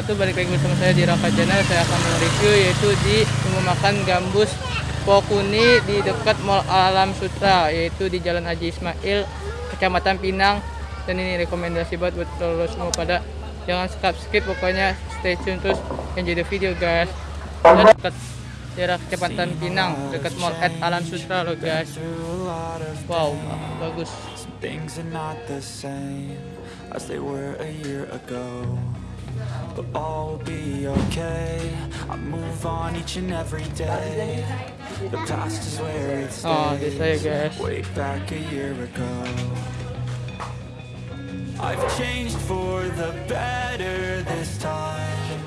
wabarakatuh Balik lagi bersama saya di Raka Channel Saya akan mereview yaitu di rumah makan Gambus Pokuni Di dekat Mall Alam Sutra Yaitu di Jalan Haji Ismail Kecamatan Pinang. Dan ini rekomendasi buat buat lo semua pada Jangan skip skip. Pokoknya stay tune terus. Enjoy the video guys. Dan dekat daerah Kecamatan Pinang Dekat Mall at Alam Sutra lo guys. Wow bagus. Things are not the same as they were a year ago. But all will be okay. I move on each and every day. The past is where it Oh, this way, guys. stays. Way back a year ago. I've changed for the better this time.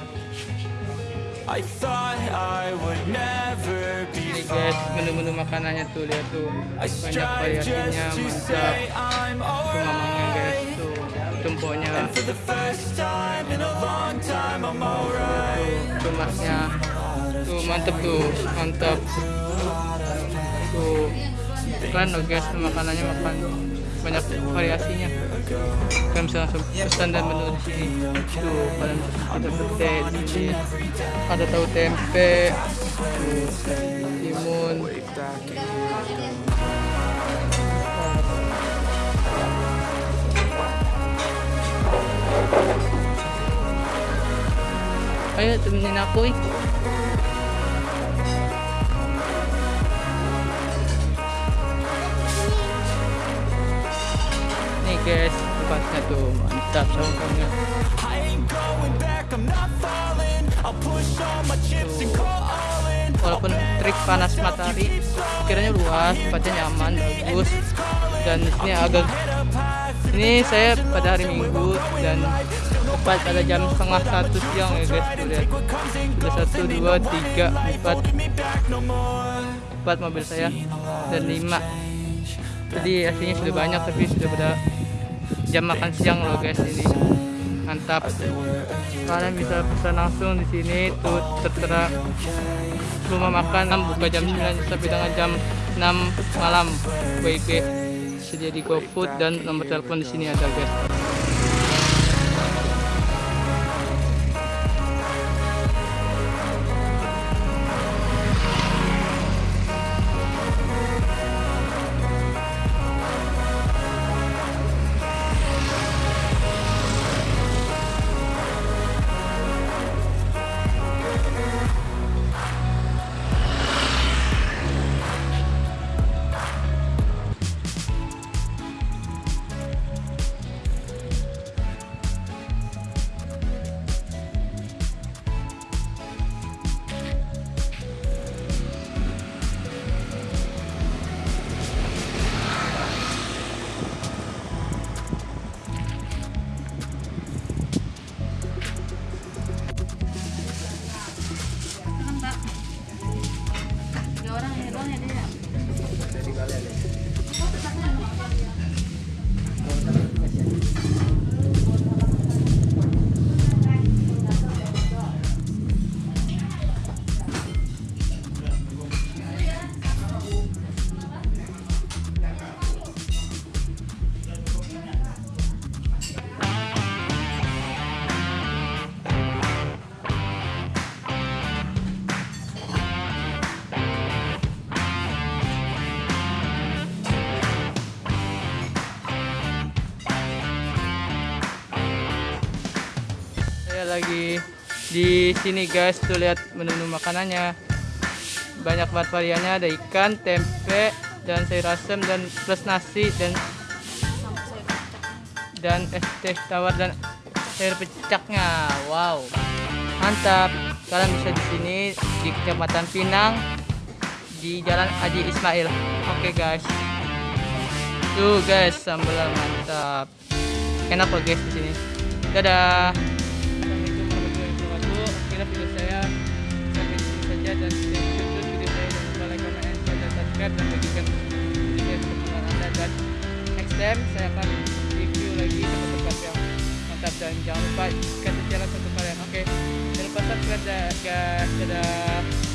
I thought I would never be Ini guys menu-menu makanannya tuh lihat tuh I banyak strive just variasinya to mantap say I'm tuh mamangnya guys tuh tumpoknya alright. tuh masnya tuh mantep. Tuh keren loh guys makanannya makan banyak variasinya. Kalian bisa langsung pesan dan menu di sini. Tuh kalian ada pete di ada tahu tempe tuh timun ayo temenin aku ih nih guys tempatnya tuh mantap in. walaupun trik panas matahari kiranya luas tempatnya nyaman bagus dan di sini agak ini saya pada hari minggu dan tepat pada jam setengah satu siang ya guys lihat. Ada satu dua tiga empat. Empat mobil saya dan lima. Jadi aslinya sudah banyak tapi sudah pada jam makan siang loh guys ini. Mantap. Kalian bisa pesan langsung di sini tuh tertera. Rumah makan buka jam 9 sampai dengan jam 6 malam. WIB sedia di GoFood dan nomor telepon di sini ada guys lagi di sini guys. Tuh lihat menu-menu makanannya. Banyak banget variannya. Ada ikan tempe dan sayur asem dan plus nasi dan dan es teh tawar dan sayur pecaknya. Wow. Mantap. Kalian bisa di sini di kecamatan Pinang di Jalan Haji Ismail. Oke guys. Tuh guys sambal mantap. Enak loh guys di sini. Dadah time saya akan review lagi tempat-tempat yang mantap dan jangan lupa kasih jalan untuk kalian. Oke jangan lupa subscribe guys dadah